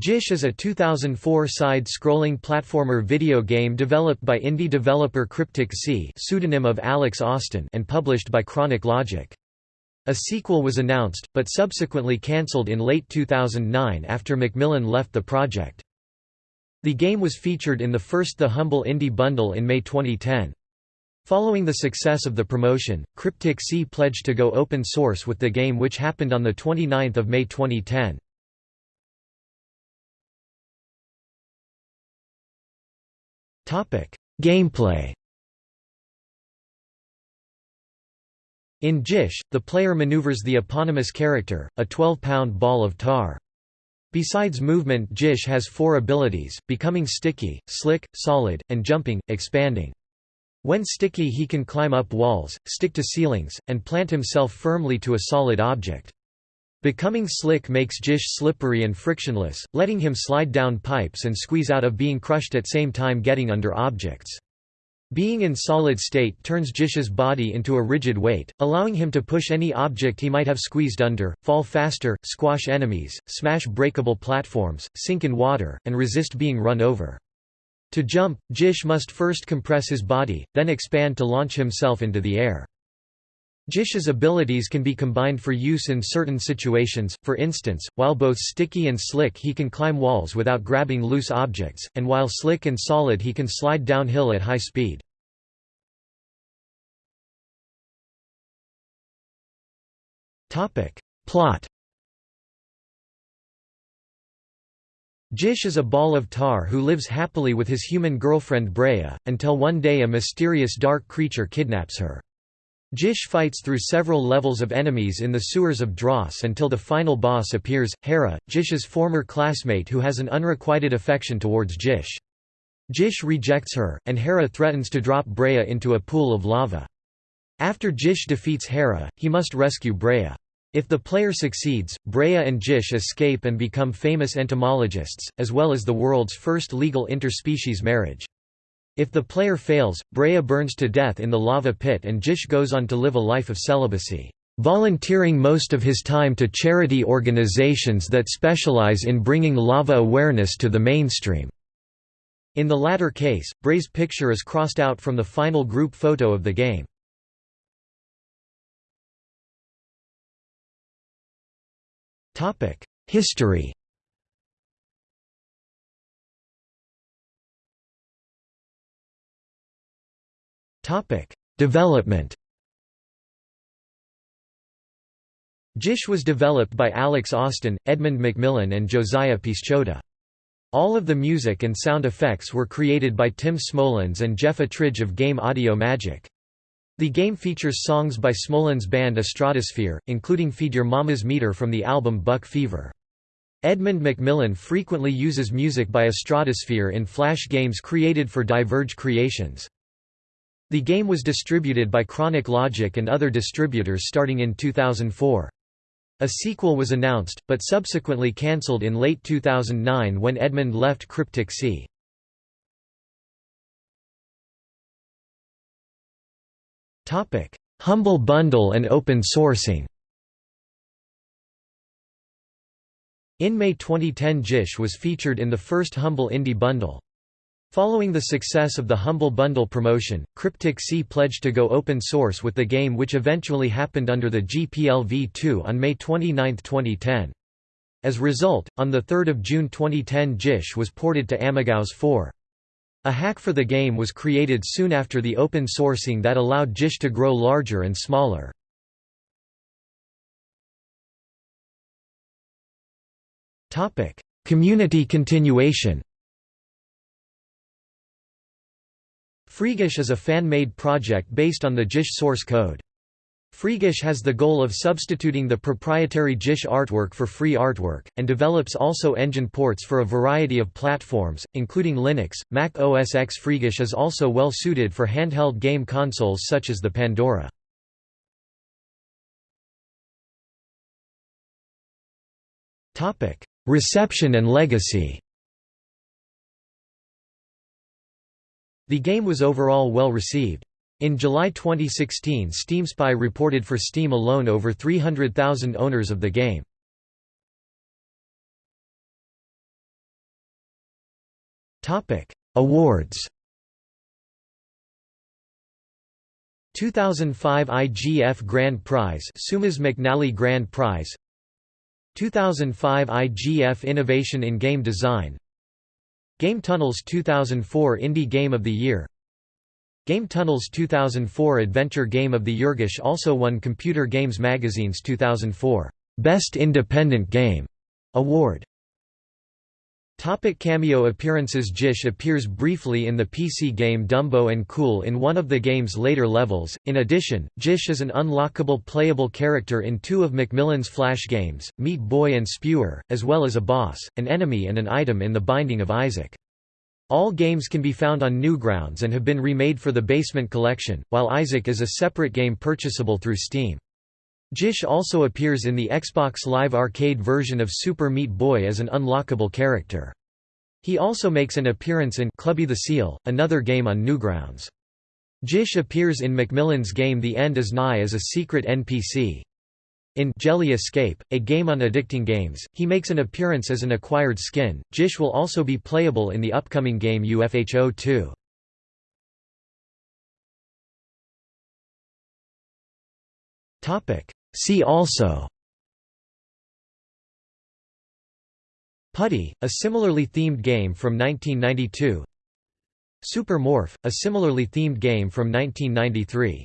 Gish is a 2004 side-scrolling platformer video game developed by indie developer Cryptic Sea pseudonym of Alex Austin and published by Chronic Logic. A sequel was announced, but subsequently cancelled in late 2009 after McMillen left the project. The game was featured in the first The Humble Indie Bundle in May 2010. Following the success of the promotion, Cryptic Sea pledged to go open source with the game which happened on 29 May 2010. Gameplay In Gish, the player maneuvers the eponymous character, a 12-pound ball of tar. Besides movement Gish has four abilities, becoming sticky, slick, solid, and jumping, expanding. When sticky he can climb up walls, stick to ceilings, and plant himself firmly to a solid object. Becoming slick makes Gish slippery and frictionless, letting him slide down pipes and squeeze out of being crushed at same time getting under objects. Being in solid state turns Gish's body into a rigid weight, allowing him to push any object he might have squeezed under, fall faster, squash enemies, smash breakable platforms, sink in water, and resist being run over. To jump, Gish must first compress his body, then expand to launch himself into the air. Gish's abilities can be combined for use in certain situations, for instance, while both sticky and slick he can climb walls without grabbing loose objects, and while slick and solid he can slide downhill at high speed. Plot Gish is a ball of tar who lives happily with his human girlfriend Brea, until one day a mysterious dark creature kidnaps her. Gish fights through several levels of enemies in the sewers of Dross until the final boss appears, Hera, Gish's former classmate who has an unrequited affection towards Gish. Gish rejects her, and Hera threatens to drop Brea into a pool of lava. After Gish defeats Hera, he must rescue Brea. If the player succeeds, Brea and Gish escape and become famous entomologists, as well as the world's first legal interspecies marriage. If the player fails, Brea burns to death in the lava pit and Gish goes on to live a life of celibacy, volunteering most of his time to charity organizations that specialize in bringing lava awareness to the mainstream. In the latter case, Brea's picture is crossed out from the final group photo of the game. History Topic: Development. Gish was developed by Alex Austin, Edmund McMillen and Josiah Pisciotta. All of the music and sound effects were created by Tim Smolens and Jeff Attridge of Game Audio Magic. The game features songs by Smolens' band Astratosphere, including Feed Your Mama's Meter from the album Buck Fever. Edmund McMillen frequently uses music by Astratosphere in flash games created for Diverge Creations. The game was distributed by Chronic Logic and other distributors starting in 2004. A sequel was announced, but subsequently cancelled in late 2009 when Edmund left Cryptic Sea. Humble Bundle and open sourcing In May 2010 Gish was featured in the first Humble Indie Bundle. Following the success of the Humble Bundle promotion, Cryptic Sea pledged to go open source with the game which eventually happened under the GPL v2 on May 29, 2010. As a result, on 3 June 2010 Gish was ported to AmigaOS 4. A hack for the game was created soon after the open sourcing that allowed Gish to grow larger and smaller. Community continuation Freegish is a fan-made project based on the Gish source code. Freegish has the goal of substituting the proprietary Gish artwork for free artwork, and develops also engine ports for a variety of platforms, including Linux, Mac OS X. Freegish is also well suited for handheld game consoles such as the Pandora. Reception and legacy The game was overall well received. In July 2016 SteamSpy reported for Steam alone over 300,000 owners of the game. Awards. 2005 IGF Grand Prize Seumas McNally Grand Prize 2005 IGF Innovation in Game Design Game Tunnels 2004 Indie Game of the Year. Game Tunnels 2004 Adventure Game of the Year also won Computer Games Magazine's 2004 Best Independent Game award Topic cameo appearances Gish appears briefly in the PC game Dumbo and Cool in one of the game's later levels. In addition, Gish is an unlockable playable character in two of McMillen's Flash games, Meat Boy and Spewer, as well as a boss, an enemy and an item in The Binding of Isaac. All games can be found on Newgrounds and have been remade for the Basement Collection, while Isaac is a separate game purchasable through Steam. Gish also appears in the Xbox Live Arcade version of Super Meat Boy as an unlockable character. He also makes an appearance in Clubby the Seal, another game on Newgrounds. Gish appears in McMillen's game The End is Nigh as a secret NPC. In Jelly Escape, a game on addicting games, he makes an appearance as an acquired skin. Gish will also be playable in the upcoming game UFHO 2. Topic: See also Putty, a similarly themed game from 1992 Super Morph, a similarly themed game from 1993